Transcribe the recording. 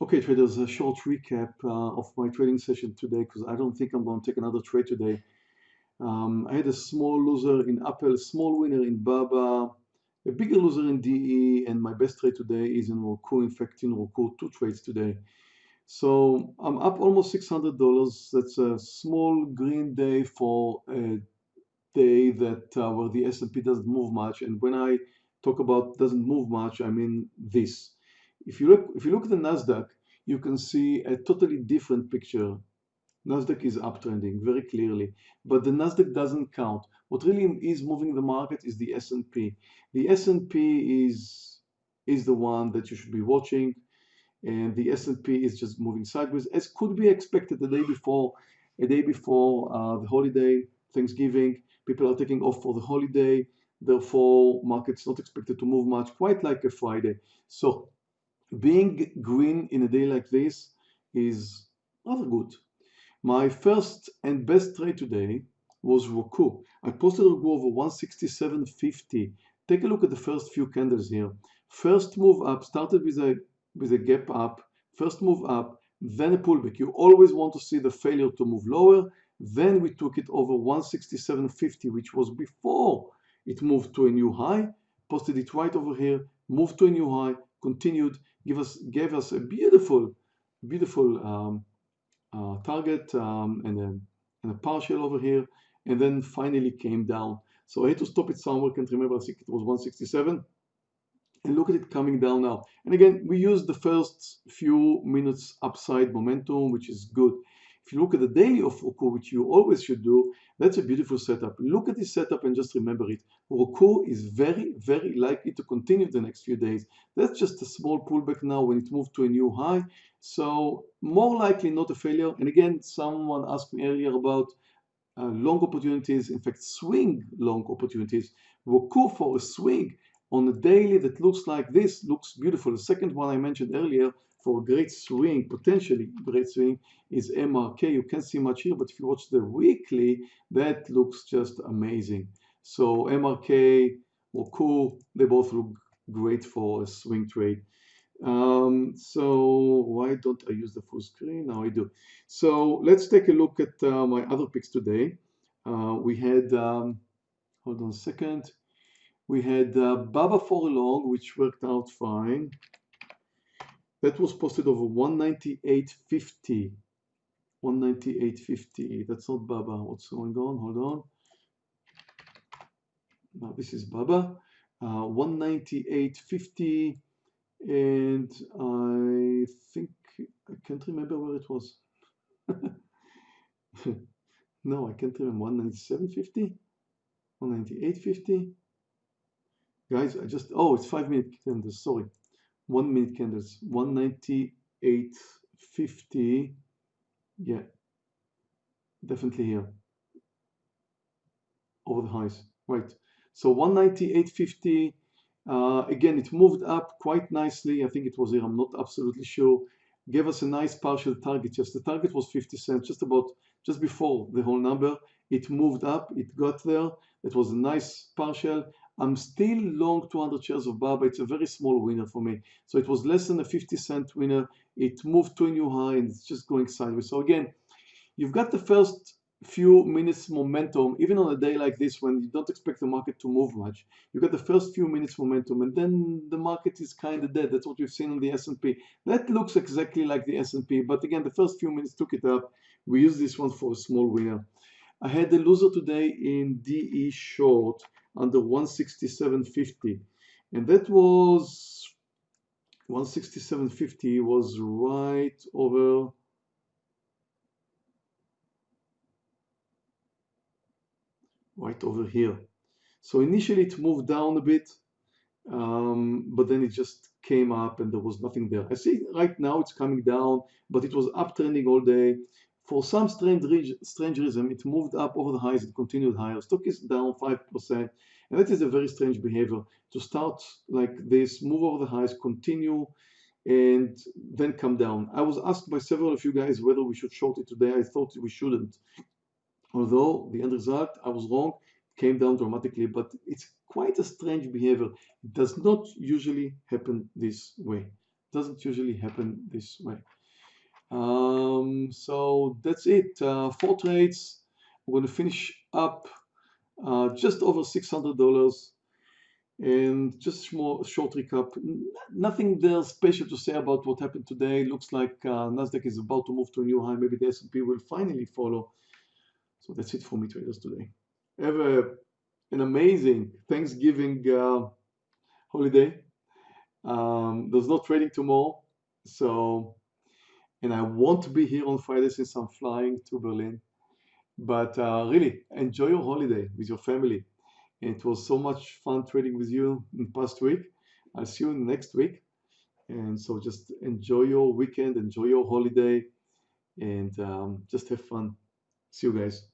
Okay, traders, a short recap uh, of my trading session today because I don't think I'm going to take another trade today. Um, I had a small loser in Apple, small winner in Baba, a bigger loser in DE, and my best trade today is in Roku. In fact, in Roku, two trades today. So I'm up almost $600. That's a small green day for a day that uh, where the S&P doesn't move much. And when I talk about doesn't move much, I mean this. If you look, if you look at the Nasdaq, you can see a totally different picture. Nasdaq is uptrending very clearly, but the Nasdaq doesn't count. What really is moving the market is the S&P. The S&P is is the one that you should be watching and the S&P is just moving sideways as could be expected the day before a day before uh, the holiday Thanksgiving people are taking off for the holiday therefore markets not expected to move much quite like a Friday so being green in a day like this is rather good. My first and best trade today was Roku. I posted Roku over 167.50 take a look at the first few candles here. First move up started with a with a gap up, first move up, then a pullback. You always want to see the failure to move lower. Then we took it over 167.50, which was before it moved to a new high, posted it right over here, moved to a new high, continued, give us, gave us a beautiful, beautiful um, uh, target um, and, a, and a partial over here, and then finally came down. So I had to stop it somewhere, can't remember, I think it was 167 and look at it coming down now. And again, we use the first few minutes upside momentum, which is good. If you look at the daily of Roku, which you always should do, that's a beautiful setup. Look at this setup and just remember it. Roku is very, very likely to continue the next few days. That's just a small pullback now when it moved to a new high. So more likely not a failure. And again, someone asked me earlier about uh, long opportunities, in fact, swing long opportunities. Roku for a swing on a daily that looks like this, looks beautiful. The second one I mentioned earlier for great swing, potentially great swing, is MRK. You can't see much here, but if you watch the weekly, that looks just amazing. So MRK, Roku, they both look great for a swing trade. Um, so why don't I use the full screen? Now I do. So let's take a look at uh, my other picks today. Uh, we had, um, hold on a second. We had uh, Baba for a long, which worked out fine. That was posted over 198.50. 198.50. That's not Baba. What's going on? Hold on. Now this is Baba. Uh, 198.50. And I think, I can't remember where it was. no, I can't remember. 197.50? 198.50? Guys, I just, oh, it's five minute candles, sorry. One minute candles, 198.50. Yeah, definitely here. Over the highs, right. So 198.50, uh, again, it moved up quite nicely. I think it was here, I'm not absolutely sure. Gave us a nice partial target. Just the target was 50 cents, just about, just before the whole number. It moved up, it got there. It was a nice partial. I'm still long 200 shares of Baba. It's a very small winner for me. So it was less than a 50 cent winner. It moved to a new high and it's just going sideways. So again, you've got the first few minutes momentum, even on a day like this when you don't expect the market to move much. You got the first few minutes momentum and then the market is kind of dead. That's what we've seen on the S&P. That looks exactly like the S&P, but again, the first few minutes took it up. We use this one for a small winner. I had a loser today in DE short under 167.50 and that was 167.50 was right over right over here. So initially it moved down a bit um, but then it just came up and there was nothing there. I see right now it's coming down but it was uptrending all day for some strange, strange reason, it moved up over the highs, it continued higher. Stock is down 5%, and that is a very strange behavior to start like this, move over the highs, continue, and then come down. I was asked by several of you guys whether we should short it today. I thought we shouldn't. Although the end result, I was wrong, came down dramatically, but it's quite a strange behavior. It does not usually happen this way doesn't usually happen this way. Um, so that's it. Uh, four trades. I'm going to finish up uh, just over $600 and just more short recap. Nothing there special to say about what happened today. Looks like uh, Nasdaq is about to move to a new high. Maybe the S&P will finally follow. So that's it for me traders today. Have a, an amazing Thanksgiving uh, holiday. Um, there's no trading tomorrow, so and I want to be here on Friday since I'm flying to Berlin. But uh, really, enjoy your holiday with your family. It was so much fun trading with you in past week. I'll see you next week. And so just enjoy your weekend, enjoy your holiday, and um, just have fun. See you guys.